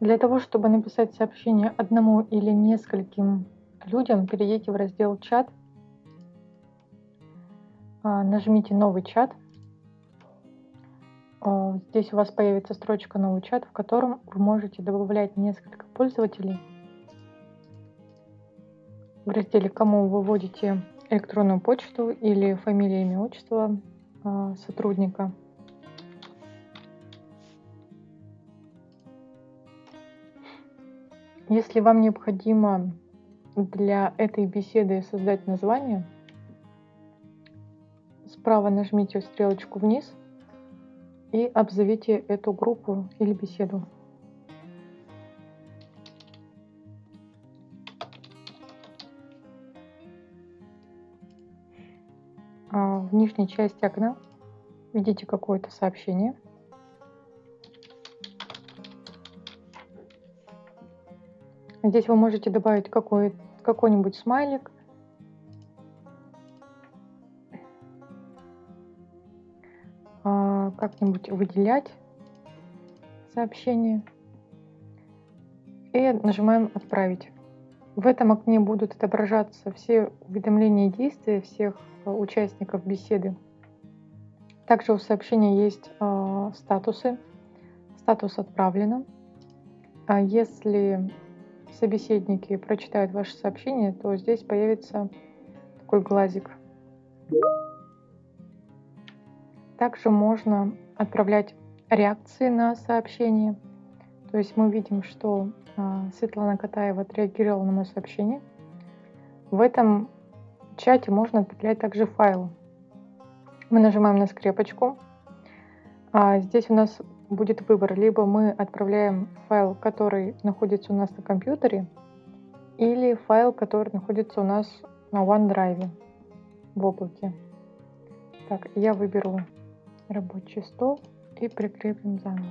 Для того, чтобы написать сообщение одному или нескольким людям, перейдите в раздел «Чат», а, нажмите «Новый чат». А, здесь у вас появится строчка «Новый чат», в котором вы можете добавлять несколько пользователей. В разделе «Кому» вы вводите электронную почту или фамилия, имя, отчество а, сотрудника. Если вам необходимо для этой беседы создать название, справа нажмите стрелочку вниз и обзовите эту группу или беседу. А в нижней части окна видите какое-то сообщение – Здесь вы можете добавить какой, какой-нибудь смайлик. А, как-нибудь выделять сообщение. И нажимаем «Отправить». В этом окне будут отображаться все уведомления и действия всех а, участников беседы. Также у сообщения есть э, статусы. Статус отправлено. А если собеседники прочитают ваше сообщение, то здесь появится такой глазик. Также можно отправлять реакции на сообщение. То есть мы видим, что а, Светлана Катаева отреагировала на мое сообщение. В этом чате можно отправлять также файл. Мы нажимаем на скрепочку. А здесь у нас будет выбор. Либо мы отправляем файл, который находится у нас на компьютере, или файл, который находится у нас на OneDrive в облаке. Так, я выберу рабочий стол и прикрепим заново.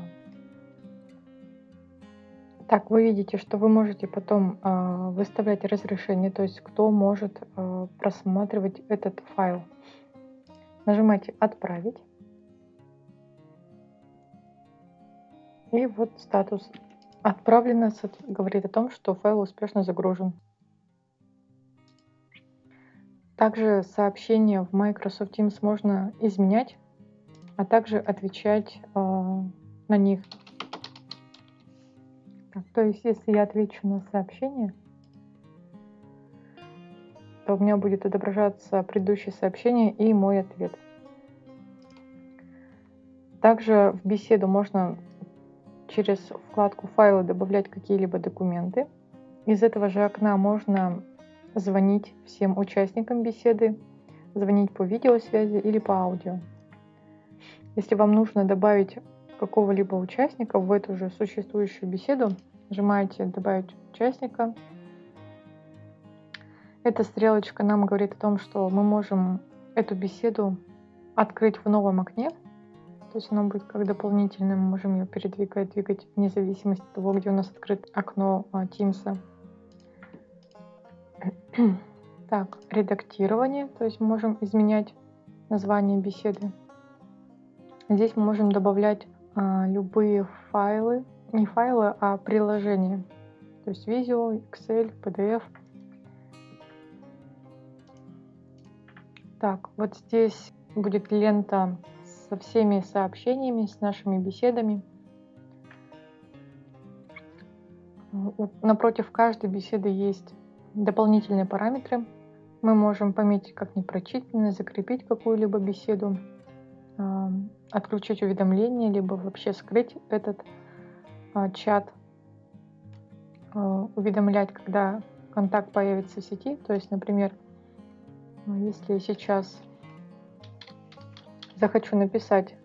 Так, вы видите, что вы можете потом э, выставлять разрешение, то есть кто может э, просматривать этот файл. Нажимаете «Отправить». И вот статус «Отправлено» говорит о том, что файл успешно загружен. Также сообщения в Microsoft Teams можно изменять, а также отвечать э, на них. Так, то есть, если я отвечу на сообщение, то у меня будет отображаться предыдущее сообщение и мой ответ. Также в беседу можно через вкладку «Файлы» добавлять какие-либо документы. Из этого же окна можно звонить всем участникам беседы, звонить по видеосвязи или по аудио. Если вам нужно добавить какого-либо участника в эту же существующую беседу, нажимаете «Добавить участника». Эта стрелочка нам говорит о том, что мы можем эту беседу открыть в новом окне – оно будет как дополнительное, мы можем ее передвигать, двигать вне зависимости от того, где у нас открыто окно а, Teams. Так, редактирование, то есть можем изменять название беседы. Здесь мы можем добавлять а, любые файлы, не файлы, а приложения. То есть Visio, Excel, PDF. Так, вот здесь будет лента со всеми сообщениями, с нашими беседами. Напротив каждой беседы есть дополнительные параметры. Мы можем пометить как непрочитанное, закрепить какую-либо беседу, а, отключить уведомления, либо вообще скрыть этот а, чат, а, уведомлять, когда контакт появится в сети. То есть, например, если сейчас захочу написать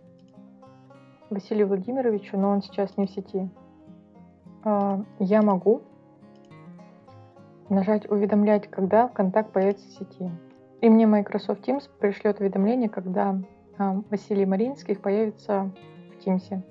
Василию Владимировичу, но он сейчас не в сети, а, я могу нажать «Уведомлять», когда контакт появится в сети. И мне Microsoft Teams пришлет уведомление, когда а, Василий Маринских появится в Teams.